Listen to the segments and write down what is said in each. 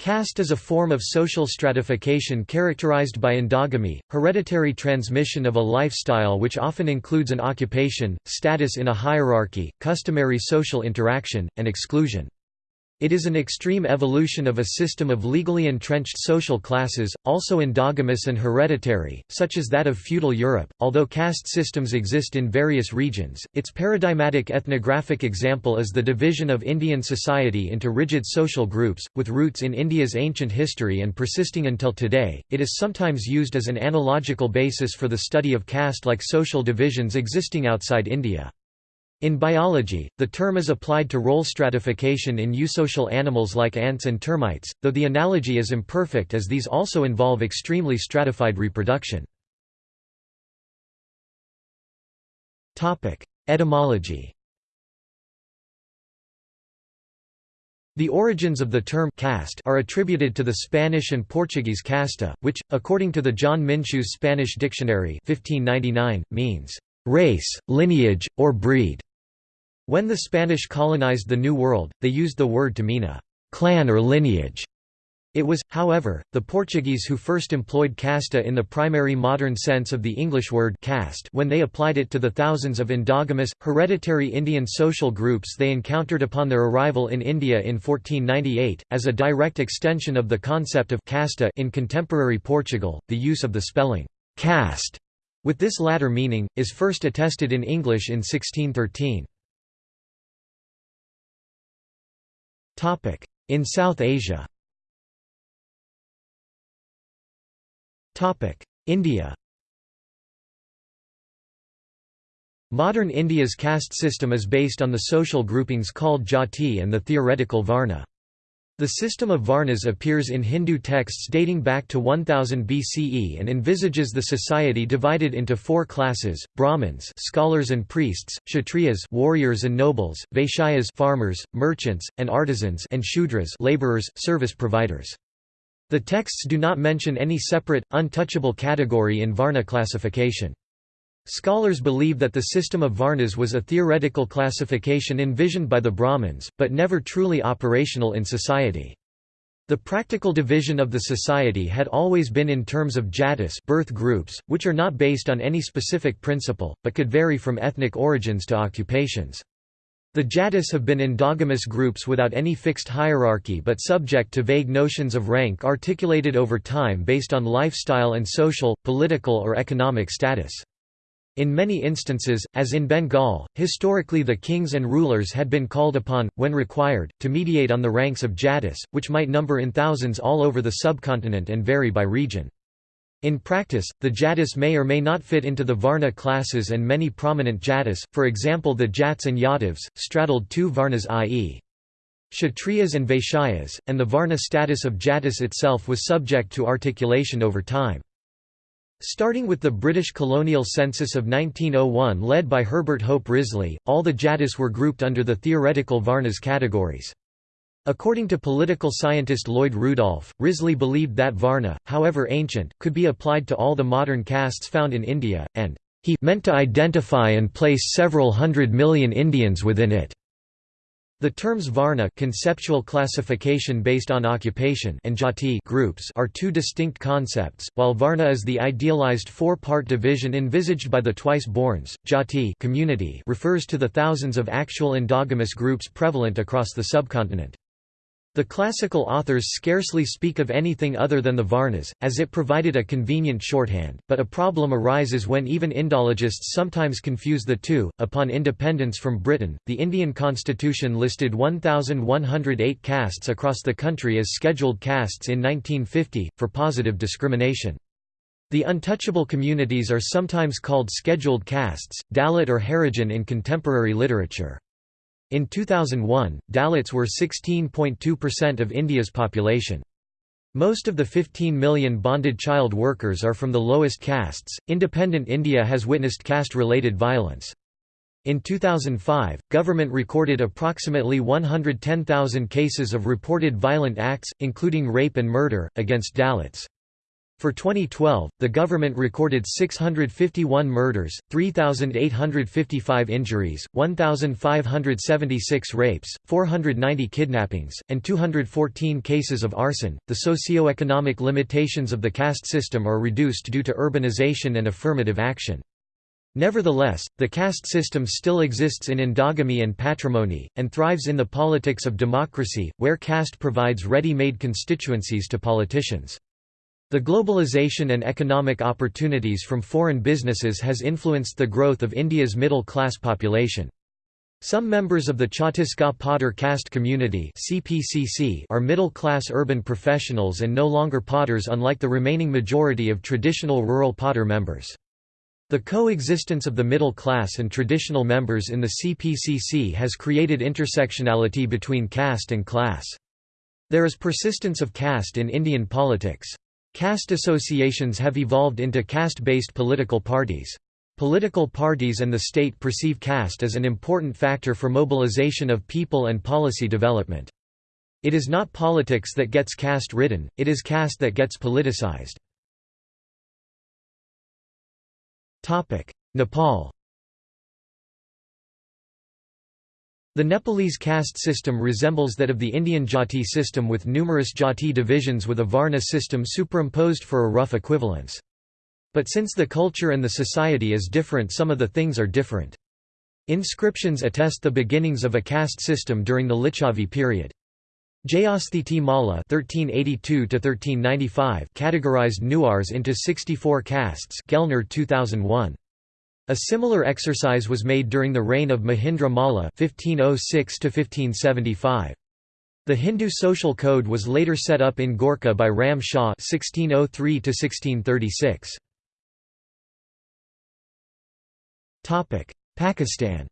Caste is a form of social stratification characterized by endogamy, hereditary transmission of a lifestyle which often includes an occupation, status in a hierarchy, customary social interaction, and exclusion. It is an extreme evolution of a system of legally entrenched social classes, also endogamous and hereditary, such as that of feudal Europe. Although caste systems exist in various regions, its paradigmatic ethnographic example is the division of Indian society into rigid social groups, with roots in India's ancient history and persisting until today. It is sometimes used as an analogical basis for the study of caste like social divisions existing outside India. In biology, the term is applied to role stratification in eusocial animals like ants and termites, though the analogy is imperfect as these also involve extremely stratified reproduction. Etymology The origins of the term caste are attributed to the Spanish and Portuguese casta, which, according to the John Minsheu's Spanish Dictionary 1599, means race, lineage, or breed. When the Spanish colonized the New World, they used the word to mean a clan or lineage. It was, however, the Portuguese who first employed casta in the primary modern sense of the English word caste when they applied it to the thousands of endogamous, hereditary Indian social groups they encountered upon their arrival in India in 1498, as a direct extension of the concept of casta in contemporary Portugal. The use of the spelling caste with this latter meaning, is first attested in English in 1613. In South Asia. India. Modern India's caste system is based on the social groupings called jati and the theoretical varna. The system of varnas appears in Hindu texts dating back to 1000 BCE and envisages the society divided into four classes: Brahmins, scholars and priests; Kshatriyas, warriors and nobles; Vaishyas, farmers, merchants, and artisans; and Shudras, laborers, service providers. The texts do not mention any separate, untouchable category in Varna classification. Scholars believe that the system of Varnas was a theoretical classification envisioned by the Brahmins, but never truly operational in society. The practical division of the society had always been in terms of jatis birth groups, which are not based on any specific principle, but could vary from ethnic origins to occupations. The jatis have been endogamous groups without any fixed hierarchy but subject to vague notions of rank articulated over time based on lifestyle and social, political or economic status. In many instances, as in Bengal, historically the kings and rulers had been called upon, when required, to mediate on the ranks of jatis, which might number in thousands all over the subcontinent and vary by region. In practice, the jatis may or may not fit into the Varna classes and many prominent jatis, for example the Jats and Yadavs, straddled two Varnas i.e. Kshatriyas and Vaishyas, and the Varna status of jatis itself was subject to articulation over time. Starting with the British colonial census of 1901 led by Herbert Hope Risley, all the Jatis were grouped under the theoretical Varnas categories. According to political scientist Lloyd Rudolph, Risley believed that Varna, however ancient, could be applied to all the modern castes found in India, and he meant to identify and place several hundred million Indians within it. The terms varna conceptual classification based on occupation and jati groups are two distinct concepts, while varna is the idealized four-part division envisaged by the twice-borns, jati community refers to the thousands of actual endogamous groups prevalent across the subcontinent. The classical authors scarcely speak of anything other than the Varnas, as it provided a convenient shorthand, but a problem arises when even Indologists sometimes confuse the two. Upon independence from Britain, the Indian constitution listed 1,108 castes across the country as scheduled castes in 1950, for positive discrimination. The untouchable communities are sometimes called scheduled castes, Dalit or Harijan in contemporary literature. In 2001, Dalits were 16.2% of India's population. Most of the 15 million bonded child workers are from the lowest castes. Independent India has witnessed caste related violence. In 2005, government recorded approximately 110,000 cases of reported violent acts, including rape and murder, against Dalits. For 2012, the government recorded 651 murders, 3,855 injuries, 1,576 rapes, 490 kidnappings, and 214 cases of arson. The socio-economic limitations of the caste system are reduced due to urbanization and affirmative action. Nevertheless, the caste system still exists in endogamy and patrimony, and thrives in the politics of democracy, where caste provides ready-made constituencies to politicians. The globalization and economic opportunities from foreign businesses has influenced the growth of India's middle-class population. Some members of the Chhattisgarh Potter caste community CPCC are middle-class urban professionals and no longer potters unlike the remaining majority of traditional rural potter members. The coexistence of the middle class and traditional members in the CPCC has created intersectionality between caste and class. There is persistence of caste in Indian politics. Caste associations have evolved into caste-based political parties. Political parties and the state perceive caste as an important factor for mobilization of people and policy development. It is not politics that gets caste-ridden, it is caste that gets politicized. Nepal The Nepalese caste system resembles that of the Indian jati system with numerous jati divisions with a varna system superimposed for a rough equivalence. But since the culture and the society is different some of the things are different. Inscriptions attest the beginnings of a caste system during the Licchavi period. Jayasthiti (1382–1395) categorized Newars into 64 castes. Gellner 2001. A similar exercise was made during the reign of Mahindra Malla (1506–1575). The Hindu social code was later set up in Gorkha by Ram Shah (1603–1636). Topic: Pakistan.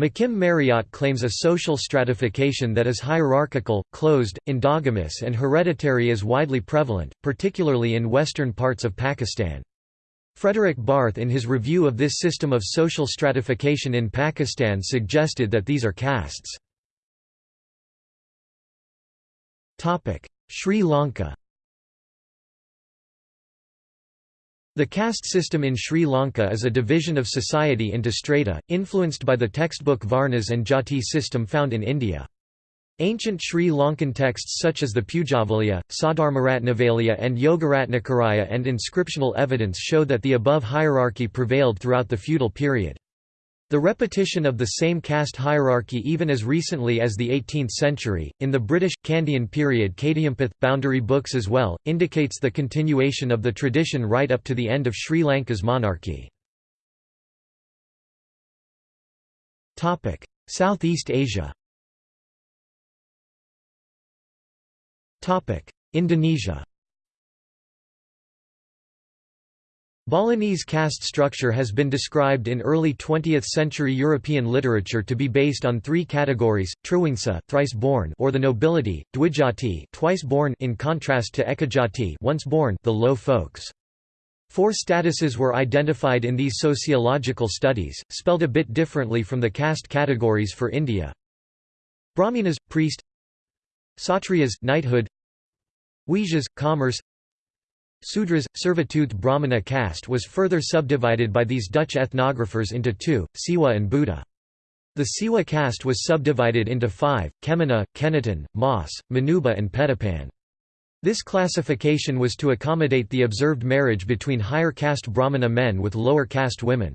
McKim Marriott claims a social stratification that is hierarchical, closed, endogamous and hereditary is widely prevalent, particularly in western parts of Pakistan. Fredrik Barth in his review of this system of social stratification in Pakistan suggested that these are castes. Sri Lanka The caste system in Sri Lanka is a division of society into strata, influenced by the textbook Varnas and Jati system found in India. Ancient Sri Lankan texts such as the Pujavalya, Saudharmaratnavalya and Yogaratnakaraya and inscriptional evidence show that the above hierarchy prevailed throughout the feudal period. The repetition of the same caste hierarchy even as recently as the 18th century, in the British, Kandyan period Kadayampath, boundary books as well, indicates the continuation of the tradition right up to the end of Sri Lanka's monarchy. Southeast Asia Indonesia Balinese caste structure has been described in early 20th-century European literature to be based on three categories: Triwangsa, thrice-born, or the nobility; Dwijati, twice-born, in contrast to Ekajati, once-born, the low folks. Four statuses were identified in these sociological studies, spelled a bit differently from the caste categories for India. Brahminas priest Satriyas, knighthood Vaishyas, commerce Sudras, servitude Brahmana caste was further subdivided by these Dutch ethnographers into two, Siwa and Buddha. The Siwa caste was subdivided into five, Kemana, Kenaton, Mas, Manuba and Petapan. This classification was to accommodate the observed marriage between higher caste Brahmana men with lower caste women.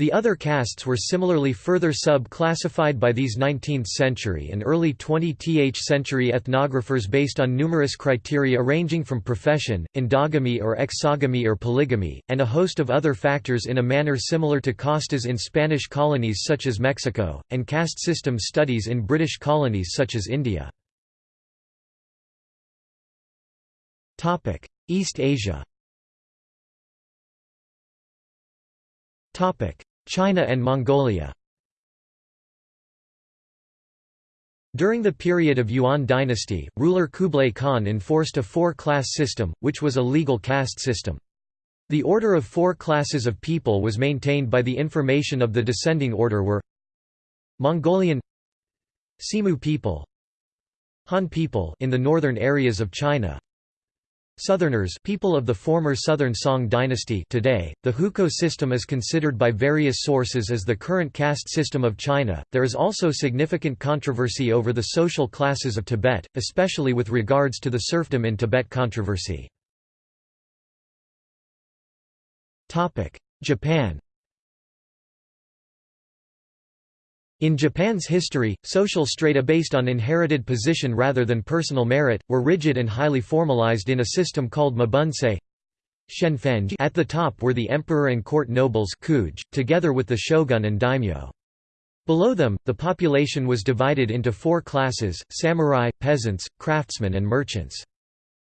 The other castes were similarly further sub-classified by these 19th-century and early 20th century ethnographers based on numerous criteria ranging from profession, endogamy or exogamy or polygamy, and a host of other factors in a manner similar to castas in Spanish colonies such as Mexico, and caste system studies in British colonies such as India. East Asia China and Mongolia During the period of Yuan dynasty, ruler Kublai Khan enforced a four-class system, which was a legal caste system. The order of four classes of people was maintained by the information of the descending order were Mongolian Semu people Han people in the northern areas of China. Southerners people of the former Southern Song dynasty today, the Hukou system is considered by various sources as the current caste system of China. There is also significant controversy over the social classes of Tibet, especially with regards to the serfdom in Tibet controversy. Japan In Japan's history, social strata based on inherited position rather than personal merit, were rigid and highly formalized in a system called mibunsei. At the top were the emperor and court nobles together with the shogun and daimyo. Below them, the population was divided into four classes, samurai, peasants, craftsmen and merchants.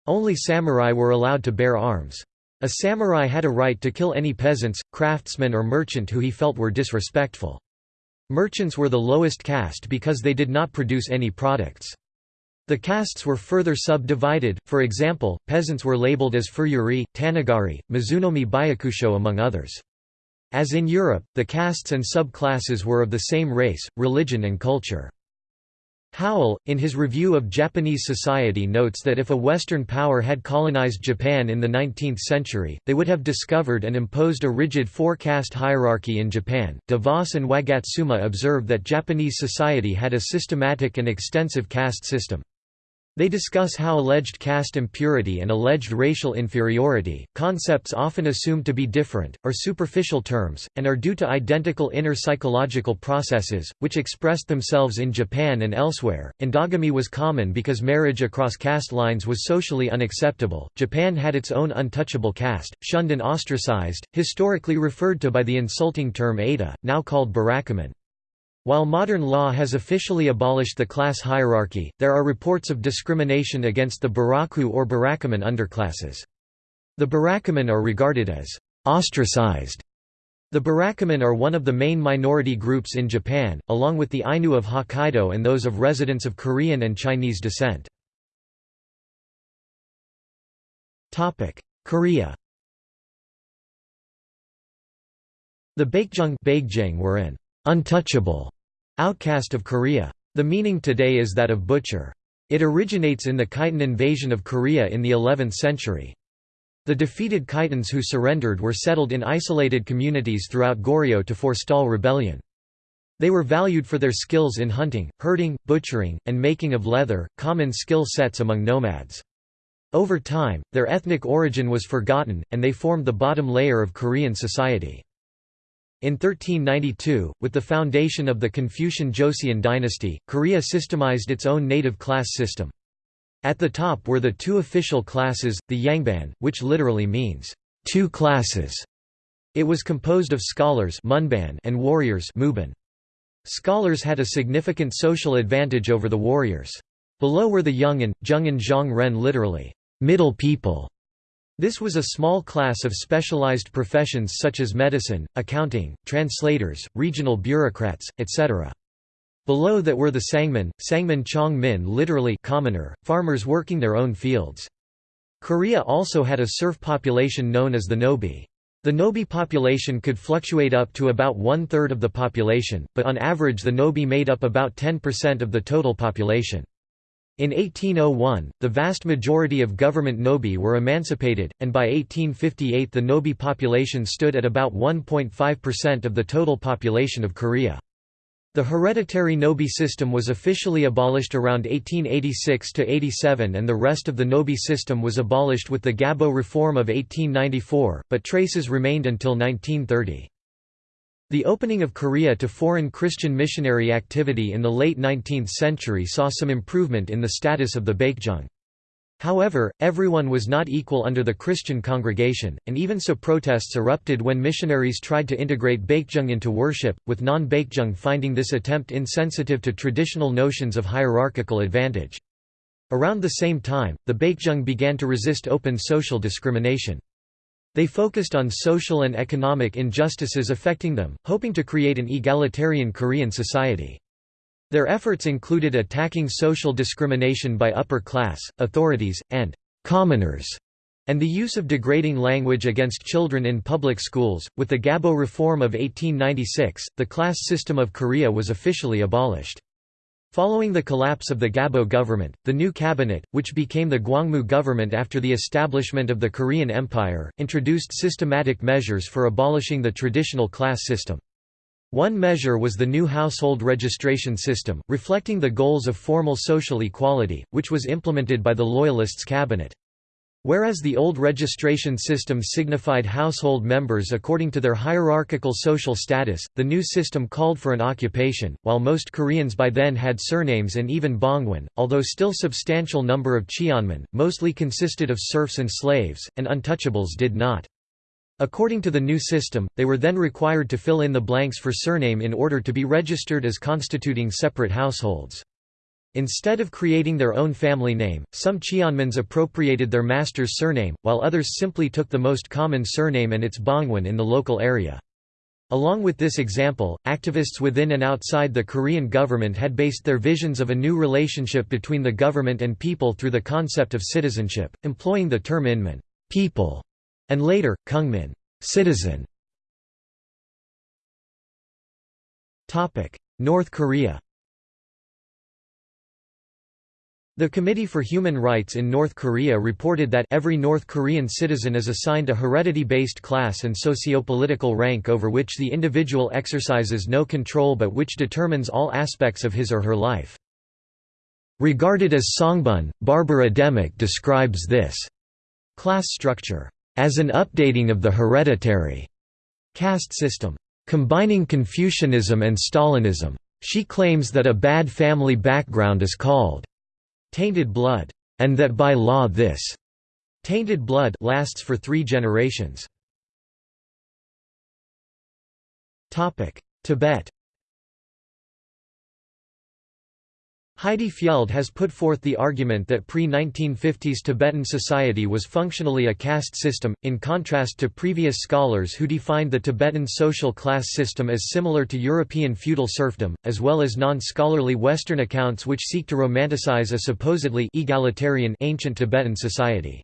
Only samurai were allowed to bear arms. A samurai had a right to kill any peasants, craftsmen or merchant who he felt were disrespectful. Merchants were the lowest caste because they did not produce any products. The castes were further subdivided, for example, peasants were labeled as furuyuri, tanagari, mizunomi byakusho among others. As in Europe, the castes and subclasses were of the same race, religion and culture. Howell, in his review of Japanese society notes that if a Western power had colonized Japan in the 19th century, they would have discovered and imposed a rigid four-caste hierarchy in Japan. DeVos and Wagatsuma observed that Japanese society had a systematic and extensive caste system. They discuss how alleged caste impurity and alleged racial inferiority, concepts often assumed to be different, are superficial terms, and are due to identical inner psychological processes, which expressed themselves in Japan and elsewhere. Endogamy was common because marriage across caste lines was socially unacceptable. Japan had its own untouchable caste, shunned and ostracized, historically referred to by the insulting term Ada, now called burakumin. While modern law has officially abolished the class hierarchy, there are reports of discrimination against the Buraku or Burakumin underclasses. The Burakumin are regarded as ostracized. The Burakumin are one of the main minority groups in Japan, along with the Ainu of Hokkaido and those of residents of Korean and Chinese descent. Korea The Baekjeong were an untouchable outcast of Korea. The meaning today is that of butcher. It originates in the Khitan invasion of Korea in the 11th century. The defeated Khitans who surrendered were settled in isolated communities throughout Goryeo to forestall rebellion. They were valued for their skills in hunting, herding, butchering, and making of leather, common skill sets among nomads. Over time, their ethnic origin was forgotten, and they formed the bottom layer of Korean society. In 1392, with the foundation of the Confucian Joseon dynasty, Korea systemized its own native class system. At the top were the two official classes, the Yangban, which literally means, two classes. It was composed of scholars and warriors Scholars had a significant social advantage over the warriors. Below were the Yungan, Zhongan Zhong Ren literally, middle people, this was a small class of specialized professions such as medicine, accounting, translators, regional bureaucrats, etc. Below that were the Sangmin, Sangmin Chong Min literally commoner, farmers working their own fields. Korea also had a serf population known as the Nobi. The Nobi population could fluctuate up to about one-third of the population, but on average the Nobi made up about 10% of the total population. In 1801, the vast majority of government Nobi were emancipated, and by 1858 the Nobi population stood at about 1.5% of the total population of Korea. The hereditary Nobi system was officially abolished around 1886–87 and the rest of the Nobi system was abolished with the Gabo reform of 1894, but traces remained until 1930. The opening of Korea to foreign Christian missionary activity in the late 19th century saw some improvement in the status of the Baekjeong. However, everyone was not equal under the Christian congregation, and even so protests erupted when missionaries tried to integrate Baekjeong into worship, with non-Baekjeong finding this attempt insensitive to traditional notions of hierarchical advantage. Around the same time, the Baekjeong began to resist open social discrimination. They focused on social and economic injustices affecting them, hoping to create an egalitarian Korean society. Their efforts included attacking social discrimination by upper class, authorities, and commoners, and the use of degrading language against children in public schools. With the Gabo Reform of 1896, the class system of Korea was officially abolished. Following the collapse of the Gabo government, the new cabinet, which became the Gwangmu government after the establishment of the Korean Empire, introduced systematic measures for abolishing the traditional class system. One measure was the new household registration system, reflecting the goals of formal social equality, which was implemented by the Loyalists' cabinet. Whereas the old registration system signified household members according to their hierarchical social status, the new system called for an occupation. While most Koreans by then had surnames and even Bangwon, although still substantial number of Cheonmin, mostly consisted of serfs and slaves, and untouchables did not. According to the new system, they were then required to fill in the blanks for surname in order to be registered as constituting separate households. Instead of creating their own family name, some Cheonmans appropriated their master's surname, while others simply took the most common surname and its bangwon in the local area. Along with this example, activists within and outside the Korean government had based their visions of a new relationship between the government and people through the concept of citizenship, employing the term inman people", and later, kungmin citizen". North Korea The Committee for Human Rights in North Korea reported that every North Korean citizen is assigned a heredity-based class and socio-political rank over which the individual exercises no control but which determines all aspects of his or her life. Regarded as Songbun, Barbara Demick describes this class structure as an updating of the hereditary caste system, combining Confucianism and Stalinism. She claims that a bad family background is called tainted blood, and that by law this tainted blood lasts for three generations. Tibet Heidi Fjeld has put forth the argument that pre-1950s Tibetan society was functionally a caste system, in contrast to previous scholars who defined the Tibetan social class system as similar to European feudal serfdom, as well as non-scholarly Western accounts which seek to romanticize a supposedly egalitarian ancient Tibetan society.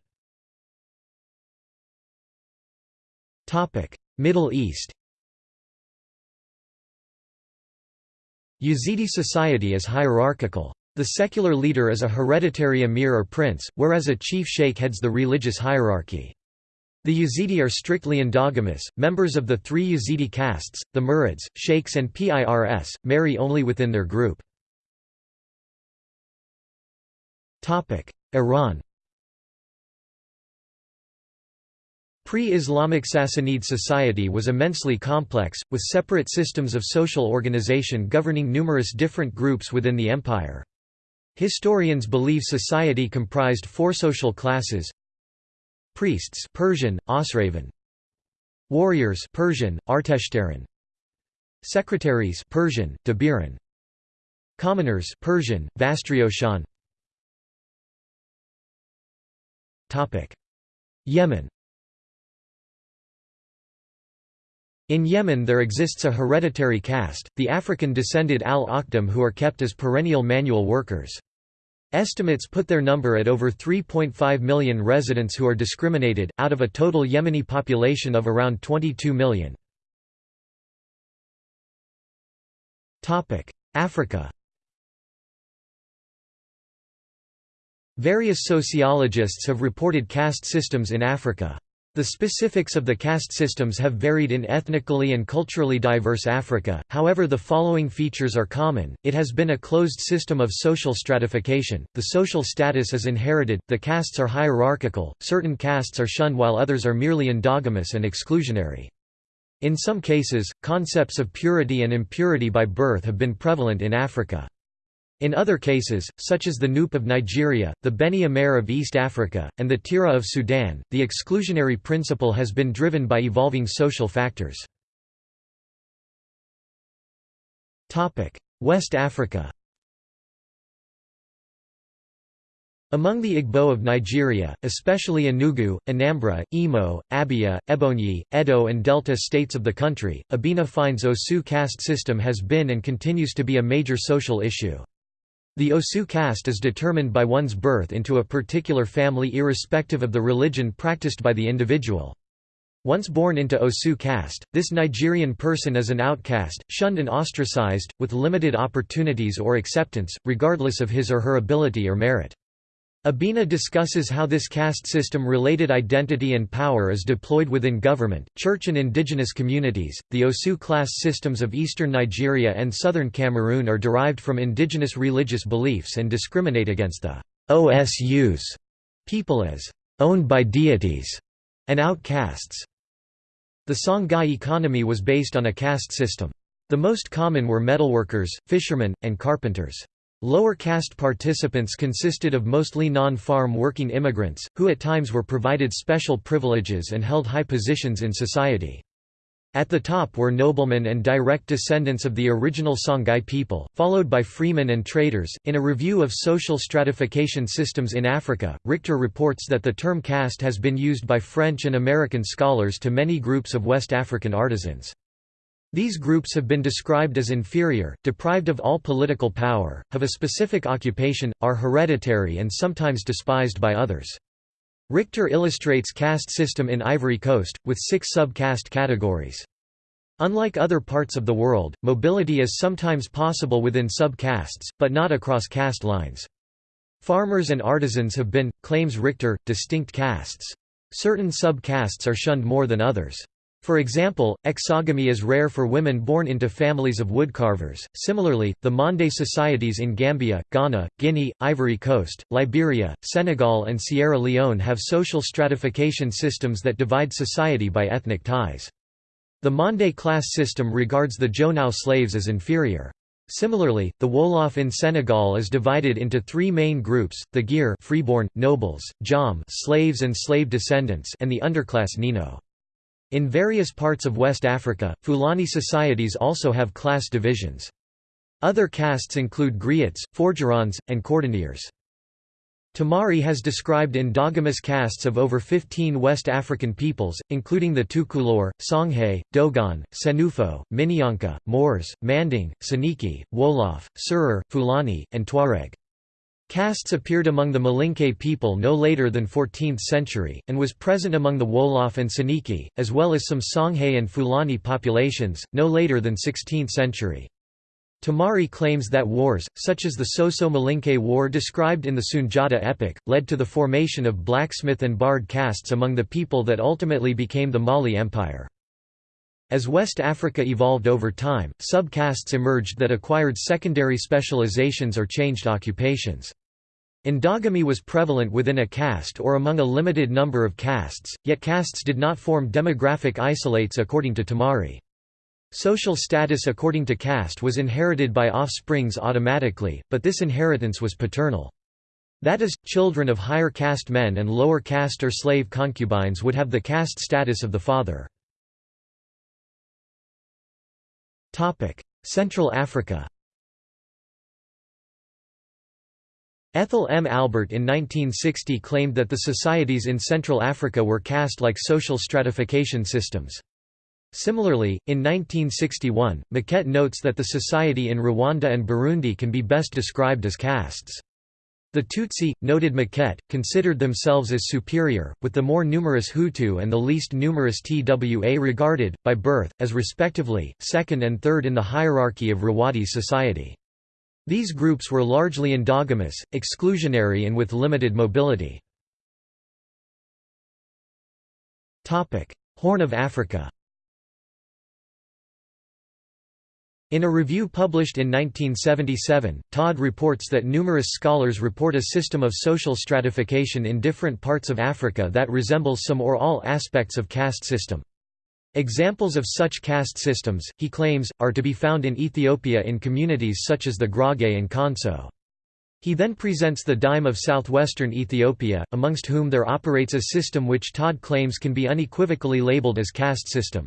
Middle East Yazidi society is hierarchical. The secular leader is a hereditary emir or prince, whereas a chief sheikh heads the religious hierarchy. The Yazidi are strictly endogamous, members of the three Yazidi castes, the Murids, sheikhs and Pirs, marry only within their group. Iran Pre-Islamic Sassanid society was immensely complex, with separate systems of social organization governing numerous different groups within the empire. Historians believe society comprised four social classes Priests Persian, Osravan Warriors Persian, Arteshtaran Secretaries Persian, Dabiran Commoners Persian, Vastrioshan Yemen In Yemen there exists a hereditary caste, the African-descended al-Akhdam who are kept as perennial manual workers. Estimates put their number at over 3.5 million residents who are discriminated, out of a total Yemeni population of around 22 million. Africa Various sociologists have reported caste systems in Africa. The specifics of the caste systems have varied in ethnically and culturally diverse Africa, however the following features are common, it has been a closed system of social stratification, the social status is inherited, the castes are hierarchical, certain castes are shunned while others are merely endogamous and exclusionary. In some cases, concepts of purity and impurity by birth have been prevalent in Africa. In other cases, such as the Nupe of Nigeria, the Beni Amer of East Africa, and the Tira of Sudan, the exclusionary principle has been driven by evolving social factors. West Africa Among the Igbo of Nigeria, especially Enugu, Anambra, Imo, Abia, Ebonyi, Edo and Delta states of the country, Abina finds Osu caste system has been and continues to be a major social issue. The Osu caste is determined by one's birth into a particular family irrespective of the religion practiced by the individual. Once born into Osu caste, this Nigerian person is an outcast, shunned and ostracized, with limited opportunities or acceptance, regardless of his or her ability or merit. Abina discusses how this caste system-related identity and power is deployed within government, church and indigenous communities. The Osu class systems of eastern Nigeria and southern Cameroon are derived from indigenous religious beliefs and discriminate against the OSUs people as owned by deities and outcasts. The Songhai economy was based on a caste system. The most common were metalworkers, fishermen, and carpenters. Lower caste participants consisted of mostly non-farm working immigrants, who at times were provided special privileges and held high positions in society. At the top were noblemen and direct descendants of the original Songhai people, followed by freemen and traders. In a review of social stratification systems in Africa, Richter reports that the term caste has been used by French and American scholars to many groups of West African artisans. These groups have been described as inferior, deprived of all political power, have a specific occupation, are hereditary and sometimes despised by others. Richter illustrates caste system in Ivory Coast, with six sub-caste categories. Unlike other parts of the world, mobility is sometimes possible within sub-castes, but not across caste lines. Farmers and artisans have been, claims Richter, distinct castes. Certain sub-castes are shunned more than others. For example, exogamy is rare for women born into families of woodcarvers. Similarly, the Mande societies in Gambia, Ghana, Guinea, Ivory Coast, Liberia, Senegal, and Sierra Leone have social stratification systems that divide society by ethnic ties. The Mande class system regards the Jonao slaves as inferior. Similarly, the Wolof in Senegal is divided into three main groups, the Gir freeborn, nobles, Jom slaves and slave descendants and the underclass Nino. In various parts of West Africa, Fulani societies also have class divisions. Other castes include griots, forgerons, and cordonniers. Tamari has described endogamous castes of over 15 West African peoples, including the Tukulor, Songhay, Dogon, Senufo, Minyanka, Moors, Manding, Soninke, Wolof, Serer, Fulani, and Tuareg. Castes appeared among the Malinke people no later than 14th century, and was present among the Wolof and Soninke, as well as some Songhay and Fulani populations, no later than 16th century. Tamari claims that wars, such as the Soso-Malinke War described in the Sunjata epic, led to the formation of blacksmith and bard castes among the people that ultimately became the Mali Empire. As West Africa evolved over time, sub-castes emerged that acquired secondary specializations or changed occupations. Endogamy was prevalent within a caste or among a limited number of castes, yet castes did not form demographic isolates according to Tamari. Social status according to caste was inherited by offsprings automatically, but this inheritance was paternal. That is, children of higher caste men and lower caste or slave concubines would have the caste status of the father. Central Africa Ethel M. Albert in 1960 claimed that the societies in Central Africa were caste-like social stratification systems. Similarly, in 1961, Maquet notes that the society in Rwanda and Burundi can be best described as castes. The Tutsi, noted Maquet, considered themselves as superior, with the more numerous Hutu and the least numerous Twa regarded, by birth, as respectively, second and third in the hierarchy of Rwadi society. These groups were largely endogamous, exclusionary and with limited mobility. Horn of Africa In a review published in 1977, Todd reports that numerous scholars report a system of social stratification in different parts of Africa that resembles some or all aspects of caste system. Examples of such caste systems, he claims, are to be found in Ethiopia in communities such as the Gurage and Konso. He then presents the dime of southwestern Ethiopia, amongst whom there operates a system which Todd claims can be unequivocally labeled as caste system.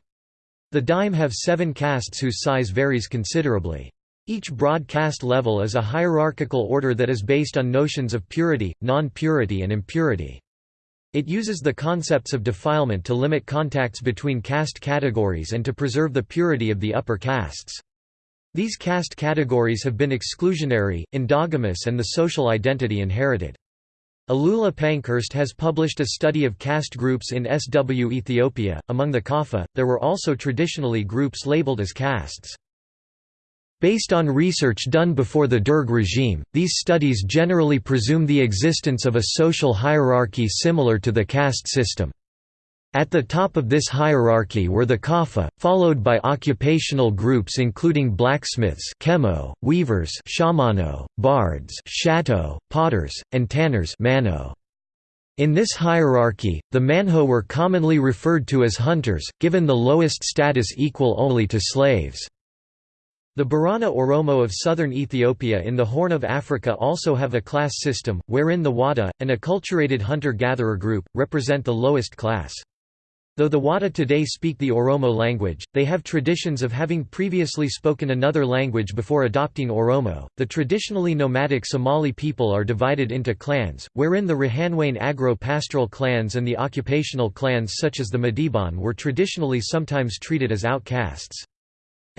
The dime have seven castes whose size varies considerably. Each broad caste level is a hierarchical order that is based on notions of purity, non-purity and impurity. It uses the concepts of defilement to limit contacts between caste categories and to preserve the purity of the upper castes. These caste categories have been exclusionary, endogamous and the social identity inherited. Alula Pankhurst has published a study of caste groups in SW Ethiopia. Among the Kaffa, there were also traditionally groups labeled as castes. Based on research done before the Derg regime, these studies generally presume the existence of a social hierarchy similar to the caste system. At the top of this hierarchy were the Kafa, followed by occupational groups including blacksmiths chemo, weavers shamano, bards shato, potters, and tanners mano. In this hierarchy, the manho were commonly referred to as hunters, given the lowest status equal only to slaves. The Borana Oromo of southern Ethiopia in the Horn of Africa also have a class system, wherein the Wada, an acculturated hunter-gatherer group, represent the lowest class. Though the Wada today speak the Oromo language, they have traditions of having previously spoken another language before adopting Oromo. The traditionally nomadic Somali people are divided into clans, wherein the Rahanweyn agro-pastoral clans and the occupational clans such as the Madiban were traditionally sometimes treated as outcasts.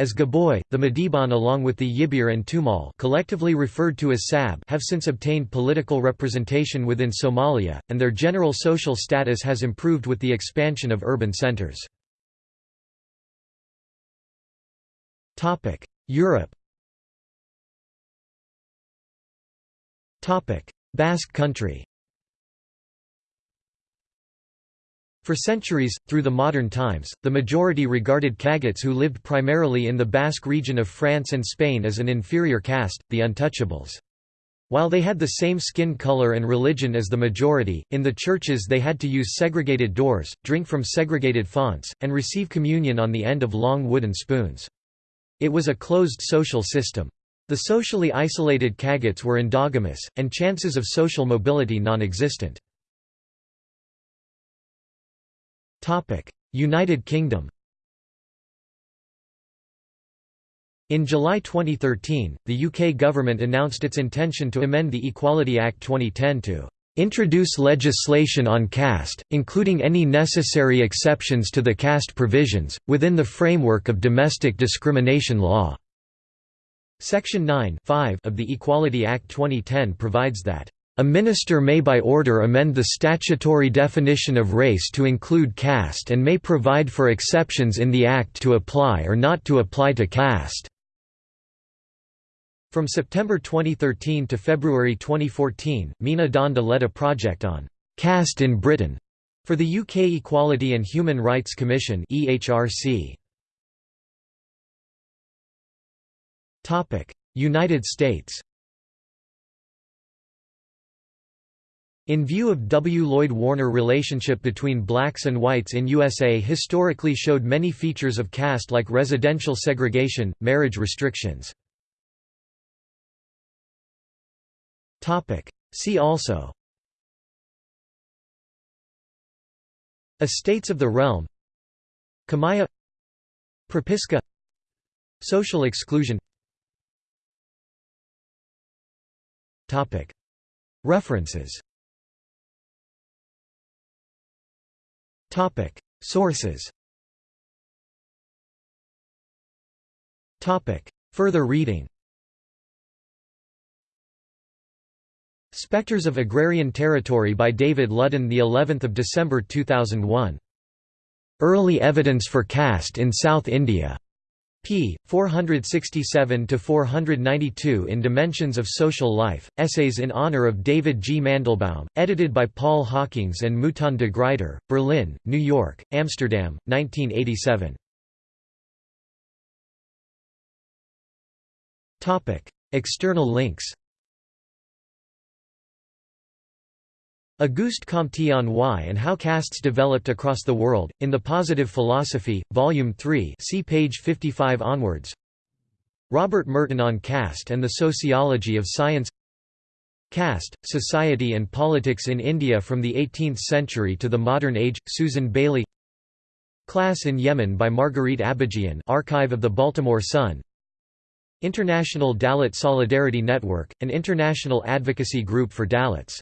As Gaboy, the Madiban along with the Yibir and Tumal collectively referred to as Sab have since obtained political representation within Somalia, and their general social status has improved with the expansion of urban centers. Europe Basque country For centuries, through the modern times, the majority regarded Cagots who lived primarily in the Basque region of France and Spain as an inferior caste, the untouchables. While they had the same skin color and religion as the majority, in the churches they had to use segregated doors, drink from segregated fonts, and receive communion on the end of long wooden spoons. It was a closed social system. The socially isolated Cagots were endogamous, and chances of social mobility non-existent. United Kingdom In July 2013, the UK government announced its intention to amend the Equality Act 2010 to introduce legislation on caste, including any necessary exceptions to the caste provisions, within the framework of domestic discrimination law." Section 9 of the Equality Act 2010 provides that a minister may by order amend the statutory definition of race to include caste and may provide for exceptions in the Act to apply or not to apply to caste. From September 2013 to February 2014, Meena Dhanda led a project on «caste in Britain» for the UK Equality and Human Rights Commission (EHRC). Topic: United States In view of W. Lloyd Warner relationship between blacks and whites in USA historically showed many features of caste like residential segregation, marriage restrictions. See also Estates of the realm Kamaya Propiska Social exclusion References Topic. Sources. Topic. Further reading. Spectres of Agrarian Territory by David Ludden the 11th of December 2001 Early Evidence for Caste in South India p. 467–492 in Dimensions of Social Life, Essays in Honor of David G. Mandelbaum, edited by Paul Hockings and Mouton de Gruyter, Berlin, New York, Amsterdam, 1987. External links Auguste Comte on Why and How Castes Developed Across the World, in The Positive Philosophy, Volume 3 see page 55 onwards. Robert Merton on Caste and the Sociology of Science. Caste, Society and Politics in India from the 18th Century to the Modern Age, Susan Bayly. Class in Yemen by Marguerite Abadjian Archive of the Baltimore Sun. International Dalit Solidarity Network, an international advocacy group for Dalits